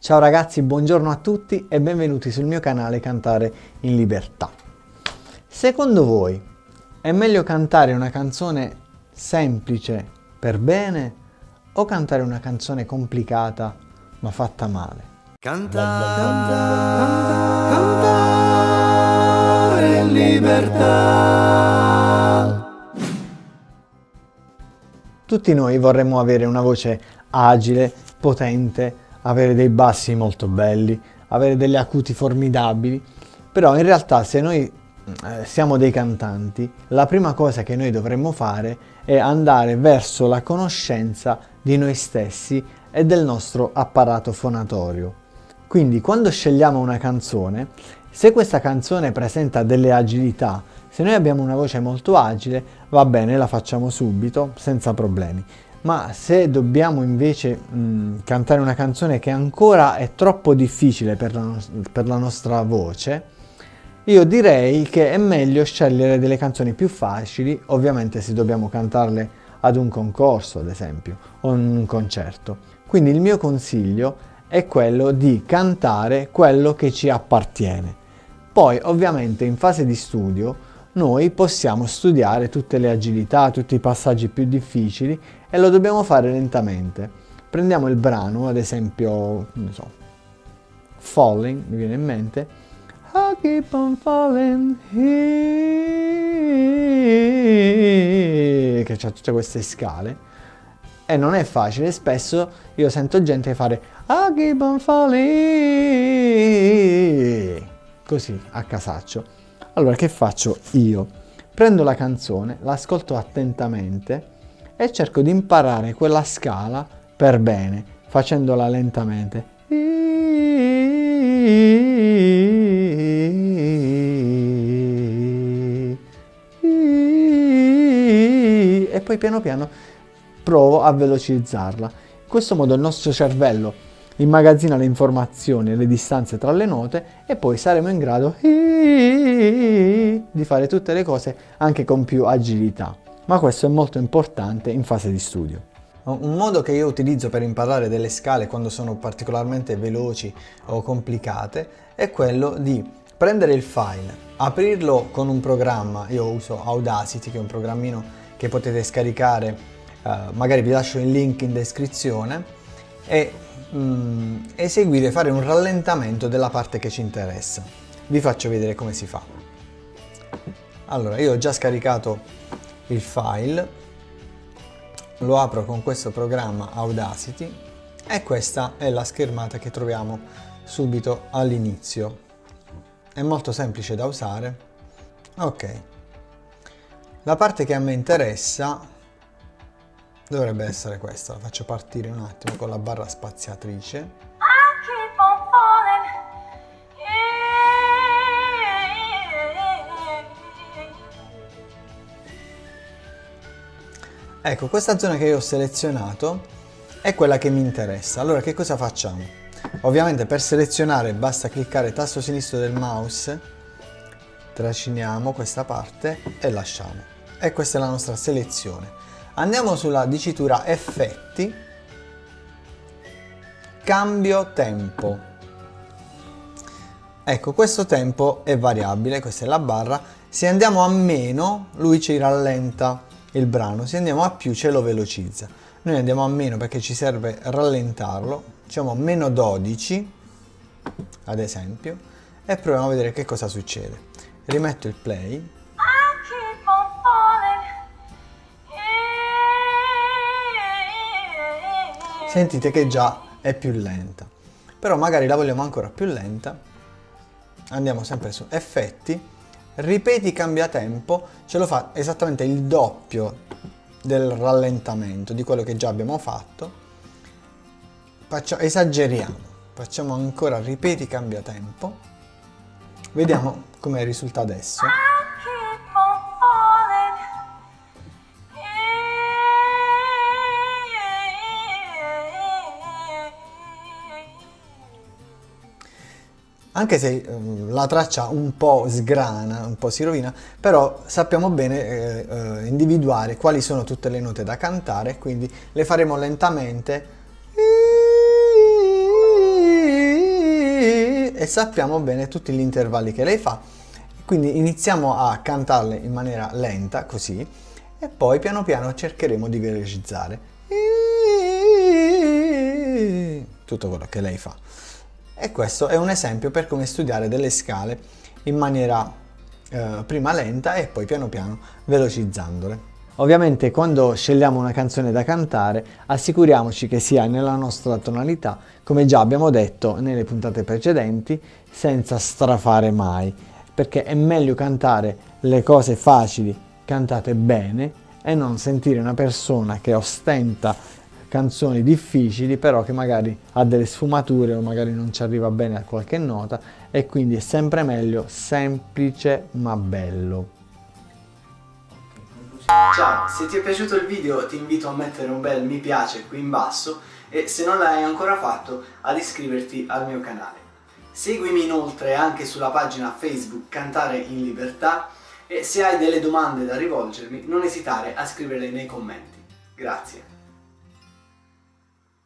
Ciao ragazzi, buongiorno a tutti e benvenuti sul mio canale Cantare in Libertà. Secondo voi è meglio cantare una canzone semplice per bene o cantare una canzone complicata ma fatta male? Cantare, cantare in libertà. Tutti noi vorremmo avere una voce agile, potente, avere dei bassi molto belli, avere delle acuti formidabili, però in realtà se noi eh, siamo dei cantanti, la prima cosa che noi dovremmo fare è andare verso la conoscenza di noi stessi e del nostro apparato fonatorio. Quindi quando scegliamo una canzone, se questa canzone presenta delle agilità, se noi abbiamo una voce molto agile, va bene, la facciamo subito, senza problemi. Ma se dobbiamo invece mh, cantare una canzone che ancora è troppo difficile per la, no per la nostra voce, io direi che è meglio scegliere delle canzoni più facili, ovviamente se dobbiamo cantarle ad un concorso, ad esempio, o in un concerto. Quindi il mio consiglio è quello di cantare quello che ci appartiene. Poi, ovviamente, in fase di studio, noi possiamo studiare tutte le agilità, tutti i passaggi più difficili e lo dobbiamo fare lentamente. Prendiamo il brano, ad esempio, non so, Falling, mi viene in mente, I keep on falling here, che ha tutte queste scale, e non è facile, spesso io sento gente fare I keep on falling, così, a casaccio. Allora che faccio io? Prendo la canzone, l'ascolto attentamente e cerco di imparare quella scala per bene, facendola lentamente. E poi piano piano provo a velocizzarla. In questo modo il nostro cervello immagazzina le informazioni e le distanze tra le note e poi saremo in grado di fare tutte le cose anche con più agilità. Ma questo è molto importante in fase di studio. Un modo che io utilizzo per imparare delle scale quando sono particolarmente veloci o complicate è quello di prendere il file, aprirlo con un programma, io uso Audacity che è un programmino che potete scaricare, eh, magari vi lascio il link in descrizione e mm, eseguire, fare un rallentamento della parte che ci interessa. Vi faccio vedere come si fa. Allora, io ho già scaricato il file, lo apro con questo programma Audacity e questa è la schermata che troviamo subito all'inizio. È molto semplice da usare. Ok. La parte che a me interessa Dovrebbe essere questa, la faccio partire un attimo con la barra spaziatrice. Ecco, questa zona che io ho selezionato è quella che mi interessa. Allora, che cosa facciamo? Ovviamente per selezionare basta cliccare tasto sinistro del mouse, trasciniamo questa parte e lasciamo. E questa è la nostra selezione. Andiamo sulla dicitura effetti, cambio tempo. Ecco, questo tempo è variabile, questa è la barra. Se andiamo a meno, lui ci rallenta il brano, se andiamo a più ce lo velocizza. Noi andiamo a meno perché ci serve rallentarlo, diciamo meno 12, ad esempio, e proviamo a vedere che cosa succede. Rimetto il play, sentite che già è più lenta. Però magari la vogliamo ancora più lenta. Andiamo sempre su effetti, ripeti cambia tempo, ce lo fa esattamente il doppio del rallentamento di quello che già abbiamo fatto. Faccio, esageriamo, facciamo ancora ripeti cambia tempo. Vediamo come risulta adesso. Anche se eh, la traccia un po' sgrana, un po' si rovina, però sappiamo bene eh, eh, individuare quali sono tutte le note da cantare, quindi le faremo lentamente e sappiamo bene tutti gli intervalli che lei fa. Quindi iniziamo a cantarle in maniera lenta, così, e poi piano piano cercheremo di velocizzare. Tutto quello che lei fa. E questo è un esempio per come studiare delle scale in maniera eh, prima lenta e poi piano piano velocizzandole. Ovviamente quando scegliamo una canzone da cantare assicuriamoci che sia nella nostra tonalità, come già abbiamo detto nelle puntate precedenti, senza strafare mai, perché è meglio cantare le cose facili cantate bene e non sentire una persona che ostenta canzoni difficili però che magari ha delle sfumature o magari non ci arriva bene a qualche nota e quindi è sempre meglio semplice ma bello. Ciao, se ti è piaciuto il video ti invito a mettere un bel mi piace qui in basso e se non l'hai ancora fatto ad iscriverti al mio canale. Seguimi inoltre anche sulla pagina Facebook Cantare in Libertà e se hai delle domande da rivolgermi non esitare a scriverle nei commenti. Grazie.